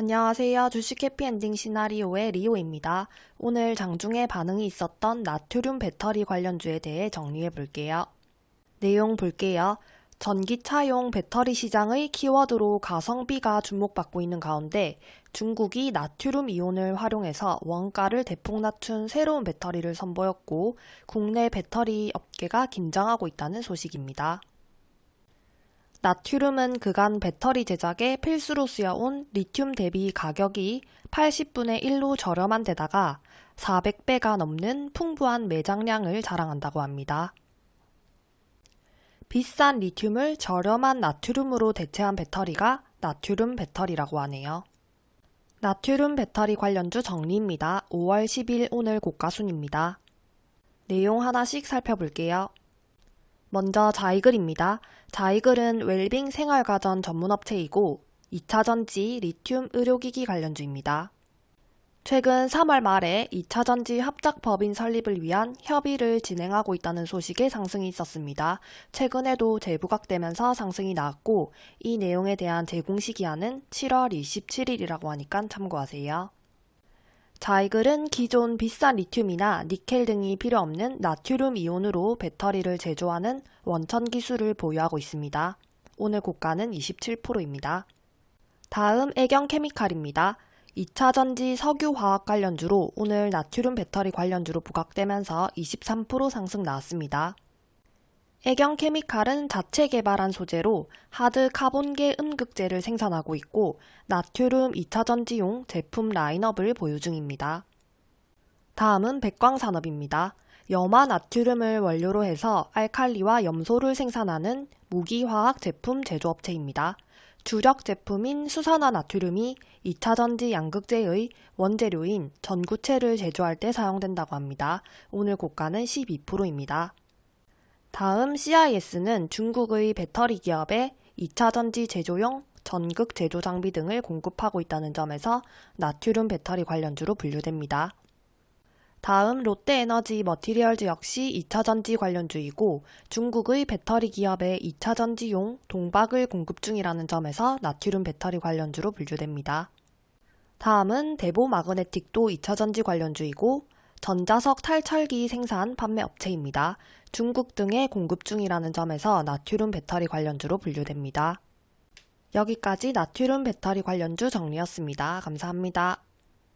안녕하세요. 주식 해피엔딩 시나리오의 리오입니다. 오늘 장중에 반응이 있었던 나트륨 배터리 관련주에 대해 정리해 볼게요. 내용 볼게요. 전기차용 배터리 시장의 키워드로 가성비가 주목받고 있는 가운데 중국이 나트륨 이온을 활용해서 원가를 대폭 낮춘 새로운 배터리를 선보였고 국내 배터리 업계가 긴장하고 있다는 소식입니다. 나트륨은 그간 배터리 제작에 필수로 쓰여온 리튬 대비 가격이 80분의 1로 저렴한 데다가 400배가 넘는 풍부한 매장량을 자랑한다고 합니다. 비싼 리튬을 저렴한 나트륨으로 대체한 배터리가 나트륨 배터리라고 하네요. 나트륨 배터리 관련주 정리입니다. 5월 10일 오늘 고가순입니다. 내용 하나씩 살펴볼게요. 먼저 자이글입니다. 자이글은 웰빙 생활가전 전문업체이고 2차전지 리튬 의료기기 관련주입니다. 최근 3월 말에 2차전지 합작 법인 설립을 위한 협의를 진행하고 있다는 소식에 상승이 있었습니다. 최근에도 재부각되면서 상승이 나왔고 이 내용에 대한 제공시 기한은 7월 27일이라고 하니까 참고하세요. 자이글은 기존 비싼 리튬이나 니켈 등이 필요 없는 나트륨 이온으로 배터리를 제조하는 원천 기술을 보유하고 있습니다. 오늘 고가는 27%입니다. 다음 애경 케미칼입니다. 2차 전지 석유 화학 관련주로 오늘 나트륨 배터리 관련주로 부각되면서 23% 상승 나왔습니다. 애경 케미칼은 자체 개발한 소재로 하드 카본계 음극재를 생산하고 있고 나트륨 2차 전지용 제품 라인업을 보유 중입니다. 다음은 백광산업입니다. 염화 나트륨을 원료로 해서 알칼리와 염소를 생산하는 무기화학 제품 제조업체입니다. 주력 제품인 수산화 나트륨이 2차 전지 양극재의 원재료인 전구체를 제조할 때 사용된다고 합니다. 오늘 고가는 12%입니다. 다음 CIS는 중국의 배터리 기업에 2차 전지 제조용 전극 제조 장비 등을 공급하고 있다는 점에서 나트륨 배터리 관련주로 분류됩니다. 다음 롯데에너지 머티리얼즈 역시 2차 전지 관련주이고 중국의 배터리 기업에 2차 전지용 동박을 공급 중이라는 점에서 나트륨 배터리 관련주로 분류됩니다. 다음은 대보 마그네틱도 2차 전지 관련주이고 전자석 탈철기 생산 판매 업체입니다. 중국 등에 공급 중이라는 점에서 나트륨 배터리 관련주로 분류됩니다. 여기까지 나트륨 배터리 관련주 정리였습니다. 감사합니다.